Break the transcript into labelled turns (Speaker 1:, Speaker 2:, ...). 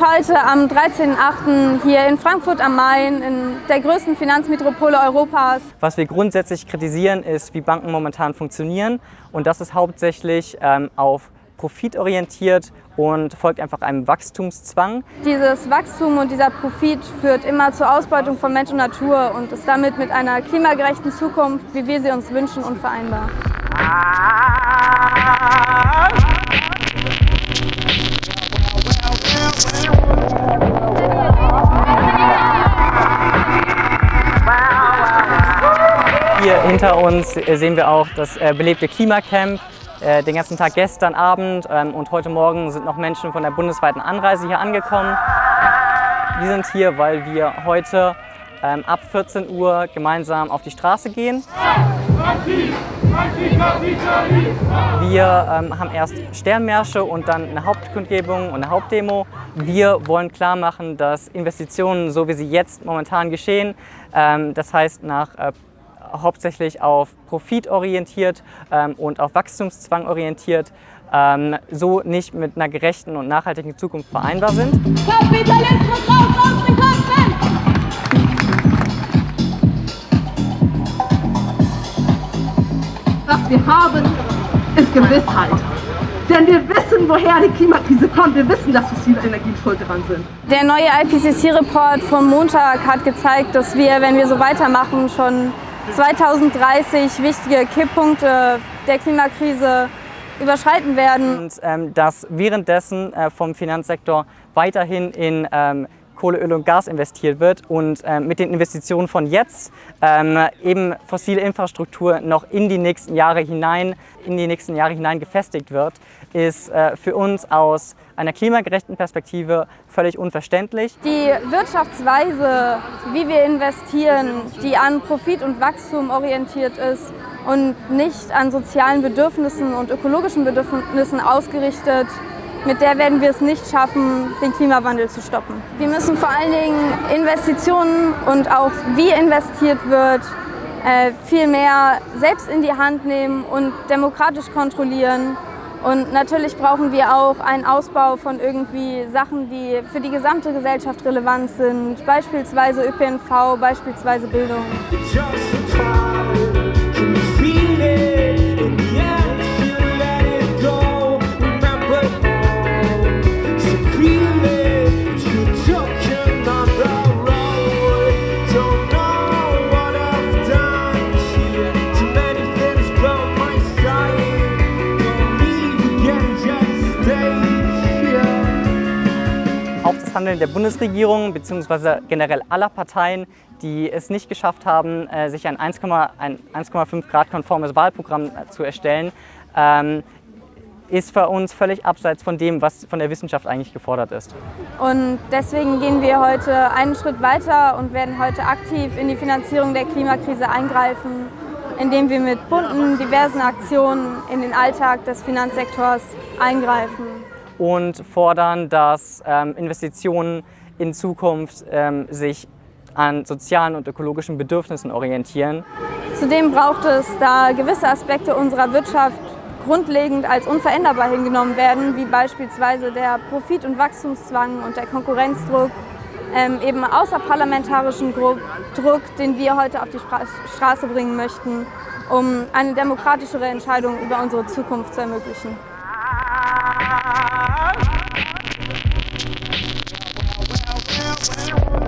Speaker 1: heute am 13.08. hier in Frankfurt am Main, in der größten Finanzmetropole Europas.
Speaker 2: Was wir grundsätzlich kritisieren, ist, wie Banken momentan funktionieren. Und das ist hauptsächlich ähm, auf Profit orientiert und folgt einfach einem Wachstumszwang.
Speaker 1: Dieses Wachstum und dieser Profit führt immer zur Ausbeutung von Mensch und Natur und ist damit mit einer klimagerechten Zukunft, wie wir sie uns wünschen, unvereinbar.
Speaker 2: Hier hinter uns sehen wir auch das äh, belebte Klimacamp. Äh, den ganzen Tag gestern Abend ähm, und heute Morgen sind noch Menschen von der bundesweiten Anreise hier angekommen. Wir sind hier, weil wir heute ähm, ab 14 Uhr gemeinsam auf die Straße gehen. Wir ähm, haben erst Sternmärsche und dann eine Hauptkundgebung und eine Hauptdemo. Wir wollen klar machen, dass Investitionen, so wie sie jetzt momentan geschehen, das heißt nach äh, hauptsächlich auf Profit orientiert ähm, und auf Wachstumszwang orientiert, ähm, so nicht mit einer gerechten und nachhaltigen Zukunft vereinbar sind. Kapitalismus raus aus den Köpfen!
Speaker 3: Was wir haben, ist Gewissheit. Denn wir wissen, woher die Klimakrise kommt. Wir wissen, dass fossile Energien schuld daran sind.
Speaker 1: Der neue IPCC-Report vom Montag hat gezeigt, dass wir, wenn wir so weitermachen, schon 2030 wichtige Kipppunkte der Klimakrise überschreiten werden.
Speaker 2: Und ähm, dass währenddessen äh, vom Finanzsektor weiterhin in ähm, Kohle, Öl und Gas investiert wird und äh, mit den Investitionen von jetzt ähm, eben fossile Infrastruktur noch in die nächsten Jahre hinein, in die nächsten Jahre hinein gefestigt wird, ist äh, für uns aus einer klimagerechten Perspektive völlig unverständlich.
Speaker 1: Die Wirtschaftsweise, wie wir investieren, die an Profit und Wachstum orientiert ist und nicht an sozialen Bedürfnissen und ökologischen Bedürfnissen ausgerichtet mit der werden wir es nicht schaffen, den Klimawandel zu stoppen. Wir müssen vor allen Dingen Investitionen und auch wie investiert wird, äh, viel mehr selbst in die Hand nehmen und demokratisch kontrollieren. Und natürlich brauchen wir auch einen Ausbau von irgendwie Sachen, die für die gesamte Gesellschaft relevant sind, beispielsweise ÖPNV, beispielsweise Bildung.
Speaker 2: Handeln der Bundesregierung bzw. generell aller Parteien, die es nicht geschafft haben, äh, sich ein 1,5 Grad konformes Wahlprogramm äh, zu erstellen, ähm, ist für uns völlig abseits von dem, was von der Wissenschaft eigentlich gefordert ist.
Speaker 1: Und deswegen gehen wir heute einen Schritt weiter und werden heute aktiv in die Finanzierung der Klimakrise eingreifen, indem wir mit bunten, diversen Aktionen in den Alltag des Finanzsektors eingreifen
Speaker 2: und fordern, dass ähm, Investitionen in Zukunft ähm, sich an sozialen und ökologischen Bedürfnissen orientieren.
Speaker 1: Zudem braucht es, da gewisse Aspekte unserer Wirtschaft grundlegend als unveränderbar hingenommen werden, wie beispielsweise der Profit- und Wachstumszwang und der Konkurrenzdruck, ähm, eben außerparlamentarischen Druck, den wir heute auf die Straße bringen möchten, um eine demokratischere Entscheidung über unsere Zukunft zu ermöglichen. Well, well, well.